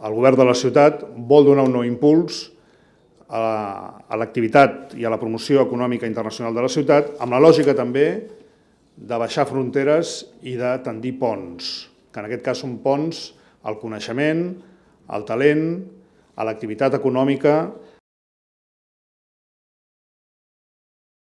el govern de la ciutat vol donar un nou impuls a l'activitat i a la promoció econòmica internacional de la ciutat, amb la lògica també de baixar fronteres i de tendir ponts, que en aquest cas són ponts al coneixement, al talent, a l'activitat econòmica